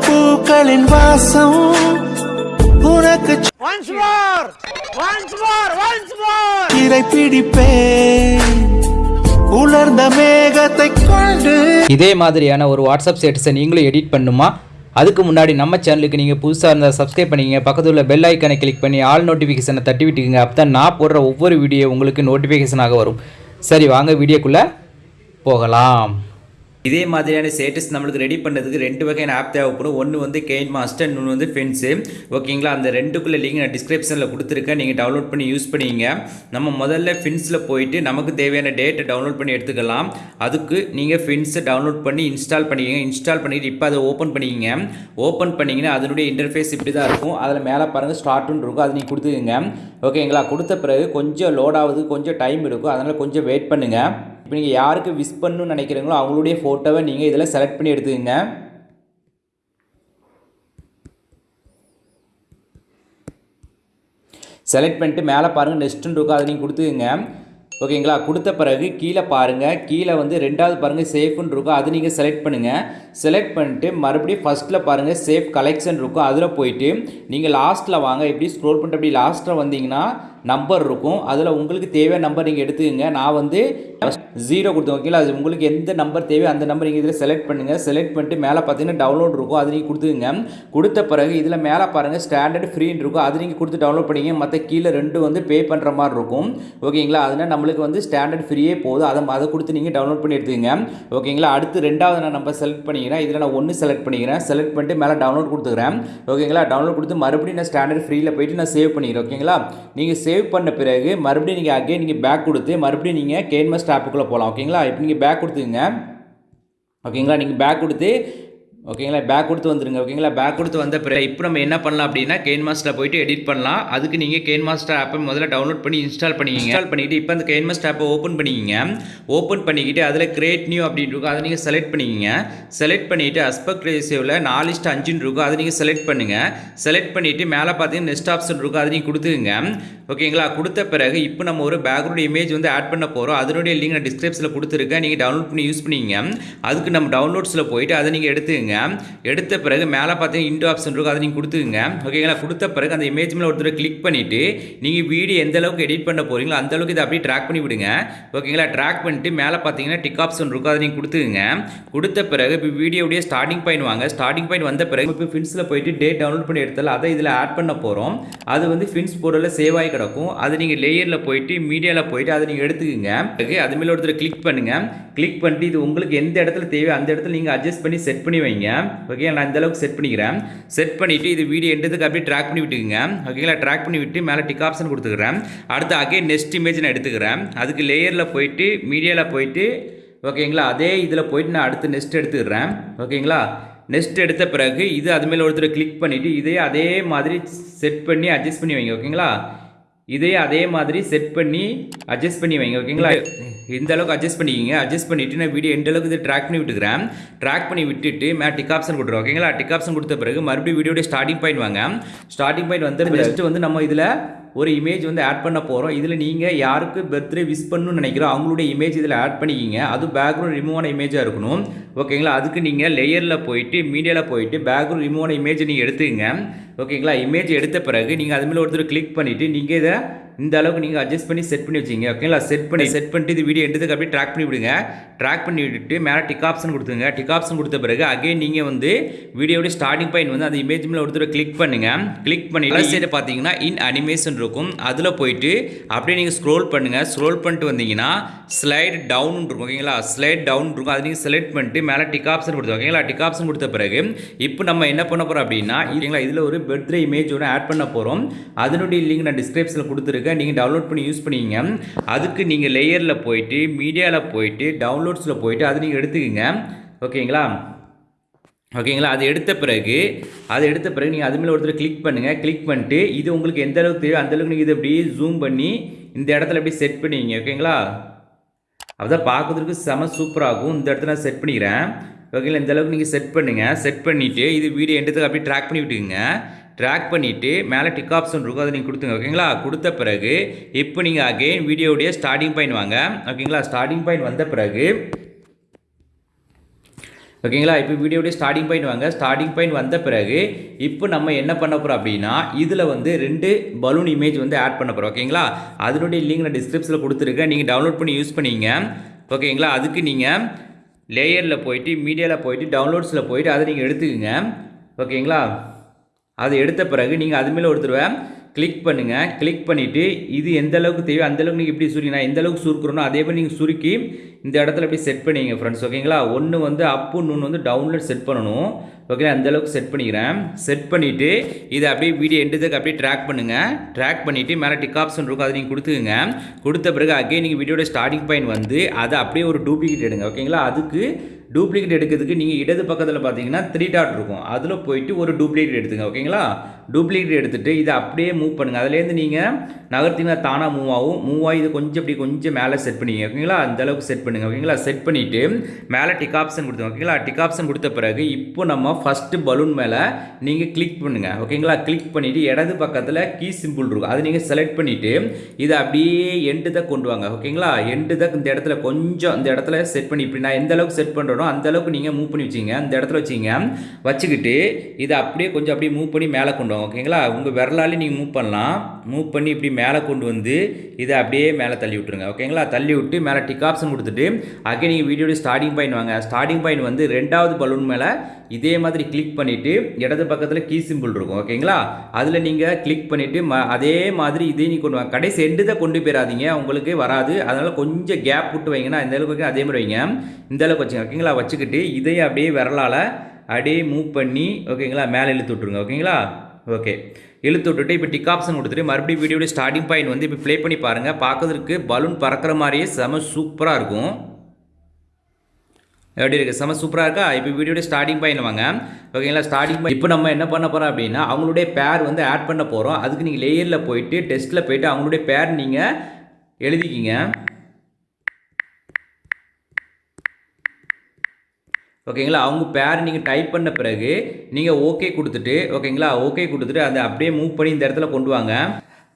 பூக்களின் வாசம் உனக்கு Once more! Once more! Once more! சிறை பிடிப்பேன் உலர்ந்த மேகத்தை கொண்டு இதே மாதிரியான ஒரு வாட்ஸ்அப் ஸ்டேட்டஸை நீங்களும் எடிட் பண்ணுமா அதுக்கு முன்னாடி நம்ம சேனலுக்கு நீங்கள் புதுசாக இருந்தால் சப்ஸ்கிரைப் பண்ணிக்கங்க பக்கத்தில் உள்ள பெல் ஐக்கனை கிளிக் பண்ணி ஆல் நோட்டிஃபிகேஷனை தட்டி விட்டுக்குங்க அப்போ தான் நான் போடுற ஒவ்வொரு வீடியோ உங்களுக்கு நோட்டிஃபிகேஷனாக வரும் சரி வாங்க வீடியோக்குள்ளே போகலாம் இதே மாதிரியான ஸ்டேட்டஸ் நம்மளுக்கு ரெடி பண்ணுறதுக்கு ரெண்டு வகையான ஆப் தேவைப்படும். ஒன்று வந்து கெயின் மாஸ்டர் இன்னொன்று வந்து ஃபென்ஸு ஓகேங்களா அந்த ரெண்டுக்குள்ள லிங்க் நான் டிஸ்கிரிப்ஷனில் கொடுத்துருக்கேன். நீங்கள் டவுன்லோட் பண்ணி யூஸ் பண்ணிங்க. நம்ம முதல்ல ஃபின்ஸில் போயிட்டு நமக்கு தேவையான டேட்டை டவுன்லோட் பண்ணி எடுத்துக்கலாம். அதுக்கு நீங்கள் ஃபின்ஸை டவுன்லோட் பண்ணி இன்ஸ்டால் பண்ணிக்கங்க. இன்ஸ்டால் பண்ணிட்டு இப்போ அதை ஓப்பன் பண்ணிக்கங்க. ஓப்பன் பண்ணிங்கன்னா அதனுடைய இன்டர்ஃபேஸ் இப்படி தான் இருக்கும். அதில் மேலே பாருங்கள் ஸ்டார்ட்னு இருக்கும். அது நீங்கள் கொடுத்துக்கங்க. ஓகேங்களா கொடுத்த பிறகு கொஞ்சம் லோட் ஆகுது. கொஞ்சம் டைம் இருக்கும். அதனால் கொஞ்சம் வெயிட் பண்ணுங்கள் இப்போ நீங்கள் யாருக்கு விஷ் பண்ணணும்னு நினைக்கிறீங்களோ அவங்களுடைய ஃபோட்டோவை நீங்கள் இதில் செலக்ட் பண்ணி எடுத்துக்கங்க. செலக்ட் பண்ணிட்டு மேலே பாருங்கள் நெக்ஸ்ட்டுன்னு இருக்கும் அதை நீங்கள் கொடுத்துக்குங்க. ஓகேங்களா கொடுத்த பிறகு கீழே பாருங்கள் கீழே வந்து ரெண்டாவது பாருங்கள் சேஃப்னு இருக்கும் அது நீங்கள் செலக்ட் பண்ணுங்கள் செலக்ட் பண்ணிட்டு மறுபடியும் ஃபஸ்ட்டில் பாருங்கள் சேஃப் கலெக்ஷன் இருக்கும் அதில் போயிட்டு நீங்கள் லாஸ்ட்டில் வாங்க எப்படி ஸ்க்ரோல் பண்ணிட்டு அப்படி லாஸ்ட்டில் வந்தீங்கன்னா நம்பர் இருக்கும். அதில் உங்களுக்கு தேவையான நம்பர் நீங்கள் எடுத்துக்கங்க. நான் வந்து ஜீரோ கொடுத்தோம் ஓகேங்களா அது உங்களுக்கு எந்த நம்பர் தேவையோ அந்த நம்பர் நீங்கள் இதில் செலக்ட் பண்ணுங்கள் செலக்ட் பண்ணிட்டு மேலே பார்த்தீங்கன்னா டவுன்லோட் இருக்கும். அது நீங்கள் கொடுத்துக்கங்க. கொடுத்த பிறகு இதில் மேலே பாருங்கள் ஸ்டாண்டர்ட் ஃப்ரீன்னு இருக்கும். அது நீங்கள் கொடுத்து டவுன்லோட் பண்ணிங்க மற்ற கீழே ரெண்டு வந்து பே பண்ணுற மாதிரி இருக்கும். ஓகேங்களா அதனால் நம்மளுக்கு வந்து ஸ்டாண்டர்ட் ஃப்ரீயே போதும். அதை அதை கொடுத்து நீங்கள் டவுன்லோட் பண்ணி எடுத்துக்கங்க. ஓகேங்களா அடுத்து ரெண்டாவது நான் நம்பர் செலக்ட் பண்ணிக்கிறேன். இதில் நான் ஒன்று செலக்ட் பண்ணிக்கிறேன். செலக்ட் பண்ணிட்டு மேலே டவுன்லோட் கொடுத்துக்கிறேன். ஓகேங்களா டவுன்லோட் கொடுத்து மறுபடியும் நான் ஸ்டாண்டர்ட் ஃப்ரீயில் போயிட்டு நான் சேவ் பண்ணிக்கிறேன். ஓகேங்களா நீங்கள் சேவ் பண்ண பிறகு மறுபடியும் நீங்கள் அகைன் நீங்கள் பேக் கொடுத்து மறுபடியும் நீங்கள் கேன்மஸ்ட் ஆப்புக்குள்ளே போகலாம் ஓகேங்களா இப்போ நீங்கள் பேக் கொடுத்துங்க ஓகேங்களா நீங்கள் பேக் கொடுத்து ஓகேங்களா பேக் கொடுத்து வந்துருங்க. ஓகேங்களா பேக் கொடுத்து வந்த பிறகு இப்போ நம்ம என்ன பண்ணலாம் அப்படின்னா கேன் மாஸ்டரில் போயிட்டு எடிட் பண்ணலாம். அதுக்கு நீங்கள் கேன் மாஸ்டர் ஆப்பை முதல்ல டவுன்லோட் பண்ணி இன்ஸ்டால் பண்ணிக்கிங்க. இன்ஸ்டால் பண்ணிக்கிட்டு இப்போ அந்த கேன் மாஸ்டர் ஆப்பை ஓப்பன் பண்ணிக்கிங்க. ஓப்பன் பண்ணிக்கிட்டு அதில் கிரியேட் நியூ அப்படின்னு இருக்கும். அதை நீங்கள் செலக்ட் பண்ணிக்கிங்க. செலக்ட் பண்ணிவிட்டு அஸ்பெக்ட் ரேசியோவில் நாலு இஸ்ட் அஞ்சுன்னு இருக்கும். அதை நீங்கள் செலக்ட் பண்ணுங்கள் செலக்ட் பண்ணிவிட்டு மேலே பார்த்தீங்கன்னா நெக்ஸ்ட் ஆப்ஷன் இருக்கும். அதை நீங்கள் கொடுத்துக்குங்க. ஓகேங்களா கொடுத்த பிறகு இப்போ நம்ம ஒரு பேக்ரவுண்ட் இமேஜ் வந்து ஆட் பண்ண போகிறோம் அதனுடைய லிங்க் நான் டிஸ்கிரிப்ஷனில் கொடுத்துருக்கேன். நீங்கள் டவுன்லோட் பண்ணி யூஸ் பண்ணிங்க அதுக்கு நம்ம டவுன்லோட்ஸில் போயிட்டு அதை நீங்கள் எடுத்துக்கங்க எடுத்த பிறகு மேலே பார்த்தீங்கன்னா இன்டோ ஆப்ஷன் இருக்கும் அதை நீங்கள் கொடுத்துக்குங்க. ஓகேங்களா கொடுத்த பிறகு அந்த இமேஜ் மேலே ஒருத்தர் கிளிக் பண்ணிவிட்டு நீங்கள் வீடியோ எந்த அளவுக்கு எடிட் பண்ண போகிறீங்களோ அந்த அளவுக்கு இதை அப்படியே ட்ராக் பண்ணி விடுங்க. ஓகேங்களா ட்ராக் பண்ணிட்டு மேலே பார்த்தீங்கன்னா டிக் ஆப்ஷன் இருக்கும் அதை நீங்கள் கொடுத்துக்குங்க. கொடுத்த பிறகு இப்போ வீடியோடைய ஸ்டார்டிங் பாயிண்ட் வாங்க. ஸ்டார்டிங் பாயிண்ட் வந்த பிறகு இப்போ ஃபின்ஸில் போயிட்டு டேட் டவுன்லோட் பண்ணி எடுத்தாலும் அதை இதில் ஆட் பண்ண போகிறோம் அது வந்து ஃபின்ஸ் போர்டலில் சேவ் ஆகி கிடக்கும். அது நீங்கள் லேயரில் போயிட்டு மீடியாவில் போயிட்டு அதை நீங்கள் எடுத்துக்கோங்க. ஓகே அது மேலே ஒருத்தர் கிளிக் பண்ணுங்கள் கிளிக் பண்ணிட்டு இது உங்களுக்கு எந்த இடத்துல தேவையோ அந்த இடத்துல நீங்கள் அட்ஜஸ்ட் பண்ணி செட் பண்ணி வைங்க. ஓகே நான் இந்தளவுக்கு செட் பண்ணிக்கிறேன். செட் பண்ணிவிட்டு இது வீடியோ எடுத்ததுக்கு அப்படியே ட்ராக் பண்ணி விட்டுக்குங்க. ஓகேங்களா ட்ராக் பண்ணி விட்டு மேலே டிக் ஆப்ஷன் கொடுத்துக்கிறேன். அடுத்து அகே நெக்ஸ்ட் இமேஜ் நான் எடுத்துக்கிறேன். அதுக்கு லேயரில் போயிட்டு மீடியாவில் போயிட்டு ஓகேங்களா அதே இதில் போயிட்டு நான் அடுத்து நெக்ஸ்ட் எடுத்துக்கிறேன். ஓகேங்களா நெக்ஸ்ட் எடுத்த பிறகு இது அது மேலே ஒருத்தர் கிளிக் பண்ணிவிட்டு இதே அதே மாதிரி செட் பண்ணி அட்ஜஸ்ட் பண்ணி வைங்க. ஓகேங்களா இதே அதே மாதிரி செட் பண்ணி அட்ஜஸ்ட் பண்ணி வைங்க ஓகேங்களா? இந்த அளவுக்கு அட்ஜஸ்ட் பண்ணிக்கிங்க. அட்ஜஸ்ட் பண்ணிவிட்டு நான் வீடியோ எந்த அளவுக்கு இது ட்ராக் பண்ணி விட்டுக்கிறேன். ட்ராக் பண்ணி விட்டுட்டு மே டிக் ஆப்ஷன் கொடுத்துருவோம் ஓகேங்களா? டிக் ஆப்ஷன் கொடுத்த பிறகு மறுபடியும் வீடியோடைய ஸ்டார்டிங் பாயிண்ட் வாங்க. ஸ்டார்டிங் பாயிண்ட் வந்து நெக்ஸ்ட் வந்து நம்ம இதில் ஒரு இமேஜ் வந்து ஆட் பண்ண போகிறோம் இதில் நீங்கள் யாருக்கு பர்த்டே விஷ் பண்ணணும்னு நினைக்கிறோம் அவங்களுடைய இமேஜ் இதில் ஆட் பண்ணிக்கிங்க. அது பேக்ரவுண்ட் ரிமூவ் ஆன இமேஜாக இருக்கணும். ஓகேங்களா அதுக்கு நீங்கள் லேயரில் போயிட்டு மீடியாவில் போயிட்டு பேக்ரவுண்ட் ரிமூவ் ஆன இமேஜ் நீங்கள் எடுத்துக்கங்க. ஓகேங்களா இமேஜ் எடுத்த பிறகு நீங்கள் அது மேலே ஒருத்தர் கிளிக் பண்ணிவிட்டு நீங்கள் இதை இந்த அளவுக்கு நீங்கள் அட்ஜஸ்ட் பண்ணி செட் பண்ணி வச்சிங்க ஓகேங்களா செட் பண்ணி செட் பண்ணிட்டு இது வீடியோ எடுத்துக்கு அப்படியே ட்ராக் பண்ணி விடுங்க. ட்ராக் பண்ணி விட்டுட்டு மேலே டிக் ஆப்ஷன் கொடுத்துங்க டிக் ஆப்ஷன் கொடுத்த பிறகு அகைன் நீங்கள் வந்து வீடியோட ஸ்டார்டிங் பாயிண்ட் வந்து அந்த இமேஜ் மேலே ஒருத்தர் கிளிக் பண்ணுங்க. கிளிக் பண்ணி சைடு பார்த்தீங்கன்னா இன் அனிமேஷன் இருக்கும். அதில் போயிட்டு அப்படியே நீங்கள் ஸ்க்ரோல் பண்ணுங்கள் ஸ்க்ரோல் பண்ணிட்டு வந்தீங்கன்னா ஸ்லைட் டவுன் இருக்கும் ஓகேங்களா ஸ்லைட் டவுன் இருக்கும். அதை நீங்கள் செலக்ட் பண்ணிட்டு மேலே டிக் ஆப்ஷன் கொடுத்து ஓகேங்களா டிக் ஆப்ஷன் கொடுத்த பிறகு இப்போ நம்ம என்ன பண்ண போகிறோம் அப்படின்னா இல்லைங்களா இதில் ஒரு பர்த்டே இமேஜ் ஒன்று ஆட் பண்ண போகிறோம் அதனுடைய லிங்க் நான் டிஸ்கிரிப்ஷனில் கொடுத்துருக்கேன். நீங்கள் டவுன்லோட் பண்ணி யூஸ் பண்ணிக்கிங்க அதுக்கு நீங்கள் லேயரில் போயிட்டு மீடியாவில் போயிட்டு டவுன்லோட்ஸில் போயிட்டு அதை நீங்கள் எடுத்துக்கோங்க. ஓகேங்களா? ஓகேங்களா? அது எடுத்த பிறகு அது எடுத்த பிறகு நீங்கள் அது மேலே ஒருத்தர் கிளிக் பண்ணுங்கள் கிளிக் பண்ணிட்டு இது உங்களுக்கு எந்த அளவுக்கு தேவையோ அந்த அளவுக்கு நீங்கள் இதை அப்படியே ஜூம் பண்ணி இந்த இடத்துல அப்படியே செட் பண்ணிங்க. ஓகேங்களா? அதான் பார்க்கறதுக்கு செம சூப்பராகும் இந்த இடத்துல நான் செட் பண்ணிக்கிறேன். ஓகேங்களா? இந்த அளவுக்கு நீங்கள் செட் பண்ணுங்கள் செட் பண்ணிவிட்டு இது வீடியோ எண்டத்துக்கு அப்படியே ட்ராக் பண்ணி விட்டுக்குங்க. ட்ராக் பண்ணிவிட்டு மேலே டிக் ஆப்ஷன் இருக்கும் அதை நீங்கள் கொடுத்துங்க ஓகேங்களா கொடுத்த பிறகு இப்போ நீங்கள் அகெயின் வீடியோடைய ஸ்டார்டிங் பாயிண்ட் வாங்க. ஓகேங்களா ஸ்டார்டிங் பாயிண்ட் வந்த பிறகு ஓகேங்களா இப்போ வீடியோடைய ஸ்டார்டிங் பாயிண்ட் வாங்க. ஸ்டார்டிங் பாயிண்ட் வந்த பிறகு இப்போ நம்ம என்ன பண்ண போகிறோம் அப்படின்னா இதில் வந்து ரெண்டு பலூன் இமேஜ் வந்து ஆட் பண்ண போகிறோம் ஓகேங்களா அதனுடைய லிங்க் நான் டிஸ்கிரிப்ஷனில் கொடுத்துருக்கேன். நீங்கள் டவுன்லோட் பண்ணி யூஸ் பண்ணிங்க. ஓகேங்களா அதுக்கு நீங்கள் லேயரில் போயிட்டு மீடியாவில் போயிட்டு டவுன்லோட்ஸில் போயிட்டு அதை நீங்கள் எடுத்துக்கோங்க. ஓகேங்களா அதை எடுத்த பிறகு நீங்கள் அது மேலே ஒரு தடவை கிளிக் பண்ணுங்கள் கிளிக் பண்ணிவிட்டு இது எந்த அளவுக்கு தேவையோ அந்த அளவுக்கு நீங்கள் எப்படி சுருக்கினா எந்த அளவுக்கு சுருக்குறனோ அதே மாதிரி நீங்கள் சுருக்கி இந்த இடத்துல அப்படியே செட் பண்ணிங்க ஃப்ரெண்ட்ஸ் ஓகேங்களா ஒன்று வந்து அப்பு இன்னொன்று வந்து டவுன்லோட் செட் பண்ணணும். ஓகே அந்தளவுக்கு செட் பண்ணிக்கிறேன். செட் பண்ணிவிட்டு இதை அப்படியே வீடியோ எண்டுதுக்கு அப்படியே ட்ராக் பண்ணுங்கள் ட்ராக் பண்ணிவிட்டு மேலே டிக் ஆப்ஷன் இருக்கும் அதை நீங்கள் கொடுத்துக்குங்க. கொடுத்த பிறகு அகைன் நீங்கள் வீடியோட ஸ்டார்டிங் பாயிண்ட் வந்து அதை அப்படியே ஒரு டூப்ளிகேட் எடுங்க ஓகேங்களா அதுக்கு டூப்ளிகேட் எடுக்கிறதுக்கு நீங்கள் இடது பக்கத்தில் பார்த்தீங்கன்னா த்ரீ டாட் இருக்கும். அதில் போயிட்டு ஒரு டூப்ளிகேட் எடுத்துங்க ஓகேங்களா? டூப்ளிகேட் எடுத்துகிட்டு இதை அப்படியே மூவ் பண்ணுங்கள் அதுலேருந்து நீங்கள் நகர்த்திங்கன்னா தானாக மூவ் ஆகும். மூவ் ஆகி இது கொஞ்சம் அப்படி கொஞ்சம் மேலே செட் பண்ணிங்க ஓகேங்களா? அந்த அளவுக்கு செட் பண்ணுங்கள் ஓகேங்களா? செட் பண்ணிவிட்டு மேலே டிக் ஆப்ஷன் கொடுத்துங்க ஓகேங்களா? டிக் ஆப்ஷன் கொடுத்த பிறகு இப்போ நம்ம ஃபஸ்ட்டு பலூன் மேலே நீங்கள் கிளிக் பண்ணுங்கள் ஓகேங்களா? கிளிக் பண்ணிவிட்டு இடது பக்கத்தில் கீ சிம்பிள் இருக்கும். அதை நீங்கள் செலக்ட் பண்ணிவிட்டு இதை அப்படியே எண்டு தான் கொண்டு வாங்க ஓகேங்களா? எண்டு தான் இந்த இடத்துல கொஞ்சம் இந்த இடத்துல செட் பண்ணி இப்படி நான் எந்த அளவுக்கு செட் பண்ணுறோம் அந்த அந்தளவுக்கு நீங்கள் மூவ் பண்ணி வச்சிங்க அந்த இடத்துல வச்சிங்க வச்சுக்கிட்டு இதை அப்படியே கொஞ்சம் அப்படியே மூவ் பண்ணி மேலே கொண்டு வாங்க. ஓகேங்களா உங்கள் விரலாலே நீங்கள் மூவ் பண்ணலாம். மூவ் பண்ணி இப்படி மேலே கொண்டு வந்து இதை அப்படியே மேலே தள்ளி விட்டுருங்க. ஓகேங்களா தள்ளி விட்டு மேலே டிக் ஆப்ஷன் கொடுத்துட்டு அங்கே நீங்கள் வீடியோட ஸ்டார்டிங் பாயிண்ட் வாங்க. ஸ்டார்டிங் பாயிண்ட் வந்து ரெண்டாவது பலூன் மேலே இதே மாதிரி கிளிக் பண்ணிவிட்டு இடது பக்கத்தில் கீ சிம்பிள் இருக்கும் ஓகேங்களா? அதில் நீங்கள் கிளிக் பண்ணிவிட்டு ம அதே மாதிரி இதே நீ கொண்டு வாங்க கடைசி எண்டு தான் கொண்டு போயிடாதீங்க உங்களுக்கு வராது. அதனால் கொஞ்சம் கேப் விட்டு வைங்கன்னா இந்த அளவுக்கு அதே மாதிரி வைங்க. இந்த அளவுக்கு வச்சுங்க ஓகேங்களா? வச்சுக்கிட்டு இதையும் அப்படியே விரலால் அப்படியே மூவ் பண்ணி ஓகேங்களா? மேலே இழுத்து விட்ருங்க ஓகேங்களா? ஓகே. இழுத்து விட்டுட்டு இப்போ டிக் ஆப்ஷன் கொடுத்துட்டு மறுபடியும் வீடியோட ஸ்டார்டிங் பாயிண்ட் வந்து இப்போ ப்ளே பண்ணி பாருங்கள் பார்க்கறதுக்கு பலூன் பறக்கிற மாதிரியே செம சூப்பராக இருக்கும். எப்படி இருக்குது செம சூப்பராக இருக்கா? இப்போ வீடியோட ஸ்டார்டிங் பாயிண்ட் வாங்க. ஓகேங்களா ஸ்டார்டிங் பாயிண்ட் இப்போ நம்ம என்ன பண்ண போகிறோம் அப்படின்னா அவங்களுடைய பேர் வந்து ஆட் பண்ண போகிறோம் அதுக்கு நீங்கள் லேயரில் போயிட்டு டெஸ்ட்டில் போயிட்டு அவங்களுடைய பேர் நீங்கள் எழுதிக்கிங்க. ஓகேங்களா அவங்க பேர் நீங்கள் டைப் பண்ண பிறகு நீங்கள் ஓகே கொடுத்துட்டு ஓகேங்களா ஓகே கொடுத்துட்டு அதை அப்படியே மூவ் பண்ணி இந்த இடத்துல கொண்டு வாங்க.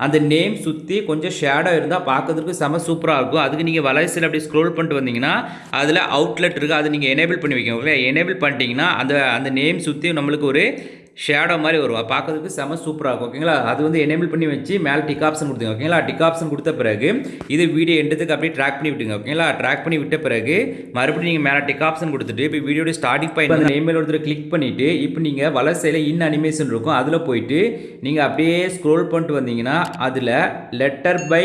அந்த நேம் சுற்றி கொஞ்சம் ஷேடோ இருந்தால் பார்க்கறதுக்கு செம சூப்பராக இருக்கும். அதுக்கு நீங்கள் வலைசில் அப்படி ஸ்க்ரோல் பண்ணிட்டு வந்தீங்கன்னா அதில் அவுட்லெட் இருக்குது அதை நீங்கள் எனேபிள் பண்ணி வைக்கணும். ஓகே எனேபிள் பண்ணிட்டீங்கன்னா அந்த அந்த நேம் சுற்றி நம்மளுக்கு ஒரு ஷேடோ மாதிரி வரும். பார்க்கறதுக்கு செம சூப்பராக இருக்கும். ஓகேங்களா அது வந்து எனேபிள் பண்ணி வச்சு மேலே டிக் ஆப்ஷன் கொடுத்துங்க ஓகேங்களா டிக் ஆப்ஷன் கொடுத்த பிறகு இது வீடியோ எண்டத்துக்கு அப்படியே ட்ராக் பண்ணி விட்டுங்க ஓகேங்களா ட்ராக் பண்ணி விட்ட பிறகு மறுபடியும் நீங்கள் மேலே டிக் ஆப்ஷன் கொடுத்துட்டு இப்போ வீடியோட ஸ்டார்டிங் பாயிண்ட் அந்த நேம் ஒருத்தர் கிளிக் பண்ணிவிட்டு இப்போ நீங்கள் வலசையில் இன் அனிமேஷன் இருக்கும். அதில் போயிட்டு நீங்கள் அப்படியே ஸ்க்ரோல் பண்ணிட்டு வந்தீங்கன்னா அதில் லெட்டர் பை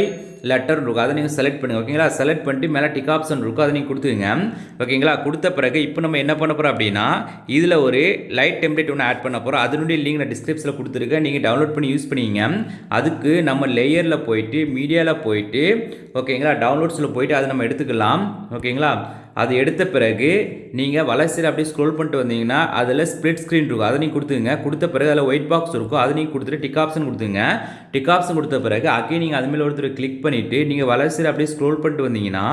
லெட்டர் இருக்கும் அதை நீங்கள் செலக்ட் பண்ணுங்கள் ஓகேங்களா செலக்ட் பண்ணிட்டு மேலே டிக் ஆப்ஷன் இருக்கும் அதை நீங்கள் கொடுத்துங்க ஓகேங்களா கொடுத்த பிறகு இப்போ நம்ம என்ன பண்ண போகிறோம் அப்படின்னா இதில் ஒரு லைட் டெம்ப்ளேட் ஒன்று ஆட் பண்ண போகிறோம் அதனுடைய லிங்க் நான் டிஸ்கிரிப்ஷனில் கொடுத்துருக்கேன். நீங்கள் டவுன்லோட் பண்ணி யூஸ் பண்ணிங்க. அதுக்கு நம்ம லேயரில் போயிட்டு மீடியாவில் போயிட்டு ஓகேங்களா டவுன்லோட்ஸில் போயிட்டு அதை நம்ம எடுத்துக்கலாம். ஓகேங்களா அது எடுத்த பிறகு நீங்கள் வளர்ச்சியில் அப்படியே ஸ்க்ரோல் பண்ணிட்டு வந்தீங்கன்னா அதில் ஸ்ப்ளிட் ஸ்க்ரீன் இருக்கும். அதை நீங்கள் கொடுத்துங்க கொடுத்த பிறகு அதில் ஒயிட் பாக்ஸ் இருக்கும். அதை நீங்கள் கொடுத்துட்டு டிக் ஆப்ஷன் கொடுத்துங்க டிக் ஆப்ஷன் கொடுத்த பிறகு அகைன் நீங்கள் அதுமாரி ஒருத்தர் கிளிக் பண்ணிவிட்டு நீங்கள் வளர்ச்சியில் அப்படியே ஸ்க்ரோல் பண்ணிட்டு வந்தீங்கன்னா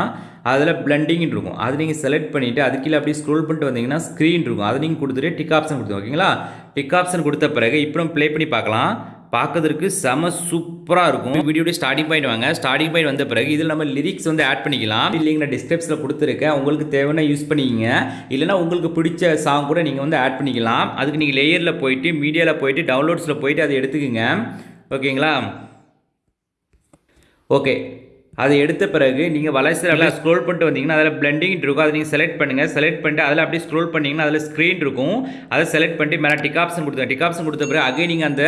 அதில் பிளண்டிங் இருக்கும். அது நீங்கள் செலக்ட் பண்ணிவிட்டு அது கீழே அப்படியே ஸ்க்ரோல் பண்ணிட்டு வந்தீங்கன்னா ஸ்க்ரீன் இருக்கும். அதை நீங்கள் கொடுத்துட்டு டிக் ஆப்ஷன் கொடுத்துங்க ஓகேங்களா? டிக் ஆப்ஷன் கொடுத்த பிறகு இப்போ நம்ம ப்ளே பண்ணி பார்க்கலாம். பார்க்கறதுக்கு செம சூப்பராக இருக்கும். வீடியோட ஸ்டார்டிங் பாயிண்ட் வாங்க. ஸ்டார்டிங் பாயிண்ட் வந்த பிறகு இதில் நம்ம லிரிக்ஸ் வந்து ஆட் பண்ணிக்கலாம். இல்லைங்க நான் டிஸ்கிரிப்ஷனில் கொடுத்துருக்கேன். உங்களுக்கு தேவைன்னா யூஸ் பண்ணிக்கிங்க இல்லைனா உங்களுக்கு பிடிச்ச சாங் கூட நீங்கள் வந்து ஆட் பண்ணிக்கலாம். அதுக்கு நீங்கள் லேயரில் போயிட்டு மீடியாவில் போயிட்டு டவுன்லோட்ஸில் போயிட்டு அதை எடுத்துக்கோங்க. ஓகேங்களா? ஓகே. அதை எடுத்த பிறகு நீங்கள் வலைசில் ஸ்க்ரோல் பண்ணிட்டு வந்தீங்கன்னா அதில் பிளண்டிங் இருக்கும். அதை நீங்கள் செலக்ட் பண்ணுங்கள் செலக்ட் பண்ணிட்டு அதில் அப்படியே ஸ்க்ரோல் பண்ணிங்கன்னா அதில் ஸ்க்ரீன் இருக்கும். அதை செலக்ட் பண்ணிட்டு மேலே டிக் ஆப்ஷன் கொடுத்துங்க டிக் ஆப்ஷன் கொடுத்த பிறகு அகைன் நீங்கள் அந்த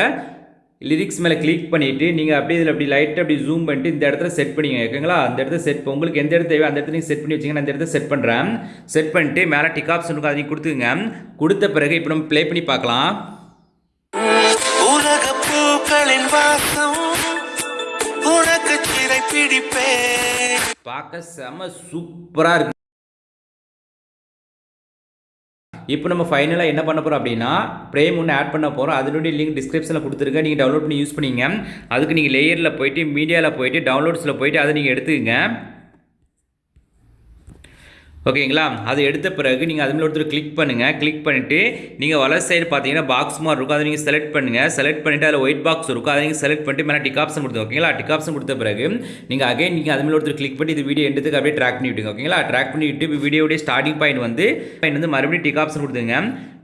லிரிக்ஸ் மேலே கிளிக் பண்ணிவிட்டு நீங்கள் அப்படியே இதில் அப்படி லைட்டாக அப்படி ஜூம் பண்ணிட்டு இந்த இடத்துல செட் பண்ணிங்க ஓகேங்களா அந்த இடத்துல செட் உங்களுக்கு எந்த இடத்துல அந்த இடத்துல நீங்கள் செட் பண்ணி வச்சிங்கன்னா அந்த இடத்துல செட் பண்ணுறேன் செட் பண்ணிட்டு மேலே டிக் ஆப்ஷன் இருக்கும் அதை நீங்கள் கொடுத்துங்க கொடுத்த பிறகு இப்போ நம்ம ப்ளே பண்ணி பார்க்கலாம். உலக பூக்களின் வாசம் உனக்கு சிறை பிடிப்பேன். பார்க்க செம சூப்பராக இருக்கு. இப்போ நம்ம ஃபைனலாக என்ன பண்ண போகிறோம் அப்படின்னா ப்ரேம் ஒன்று ஆட் பண்ண போகிறோம் அதனுடைய லிங்க் டிஸ்கிரிப்ஷனில் கொடுத்துருக்கேன். நீங்கள் டவுன்லோட் பண்ணி யூஸ் பண்ணிங்க. அதுக்கு நீங்கள் லேயரில் போயிட்டு மீடியாவில் போயிட்டு டவுன்லோட்ஸில் போயிட்டு அதை நீங்கள் எடுத்துக்கங்க. ஓகேங்களா? அதை எடுத்த பிறகு நீங்கள் அது மேலே ஒருத்தர் கிளிக் பண்ணுங்கள் கிளிக் பண்ணிவிட்டு நீங்கள் வலர் சைடு பார்த்தீங்கன்னா பாக்ஸ் மாதிரி இருக்கும். அதை நீங்கள் செலக்ட் பண்ணுங்கள் செலக்ட் பண்ணிவிட்டு அதில் ஒயிட் பாக்ஸ் இருக்கும். அதை நீங்கள் செலக்ட் பண்ணிட்டு மேலே டிக் ஆப்ஷன் கொடுத்து ஓகேங்களா? டிக் ஆப்ஷன் கொடுத்த பிறகு நீங்கள் அகைன் நீங்கள் அது மேலே ஒருத்தர் கிளிக் பண்ணி இது வீடியோ எடுத்துக்கு அப்படியே ட்ராக் பண்ணி விட்டுங்க ஓகேங்களா? ட்ராக் பண்ணி விட்டு இப்போ வீடியோடைய ஸ்டார்டிங் பாயிண்ட் வந்து பாயிண்ட் வந்து மறுபடியும் டிக் ஆப்ஷன் கொடுத்துங்க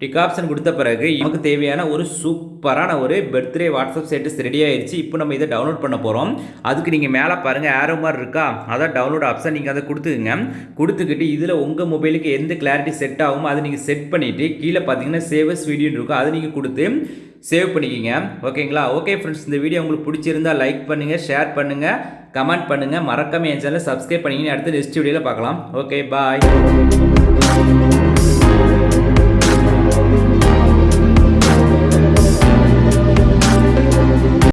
டிக் ஆப்ஷன் கொடுத்த பிறகு நமக்கு தேவையான ஒரு சூப்பரான ஒரு பர்த்டே வாட்ஸ்அப் ஸ்டேட்டஸ் ரெடி ஆயிடுச்சு இப்போ நம்ம இதை டவுன்லோட் பண்ண போகிறோம் அதுக்கு நீங்கள் மேலே பாருங்கள் ஏரோ மாதிரி இருக்கா? அதான் டவுன்லோட் ஆப்ஷன் நீங்கள் அதை கொடுத்துக்குங்க. கொடுத்துக்கிட்டு இதில் உங்கள் மொபைலுக்கு எந்த கிளாரிட்டி செட் ஆகுமோ அதை நீங்கள் செட் பண்ணிவிட்டு கீழே பார்த்தீங்கன்னா சேவஸ் வீடியோன்னு இருக்கும். அதை நீங்கள் கொடுத்து சேவ் பண்ணிக்கிங்க. ஓகேங்களா ஓகே ஃப்ரெண்ட்ஸ் இந்த வீடியோ உங்களுக்கு பிடிச்சிருந்தா லைக் பண்ணுங்கள் ஷேர் பண்ணுங்கள் கமெண்ட் பண்ணுங்கள் மறக்காமல் என் சேனலை சப்ஸ்கிரைப் பண்ணிங்கன்னு அடுத்து நெக்ஸ்ட் வீடியோவில் பார்க்கலாம். Okay bye